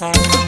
I'm Thank you.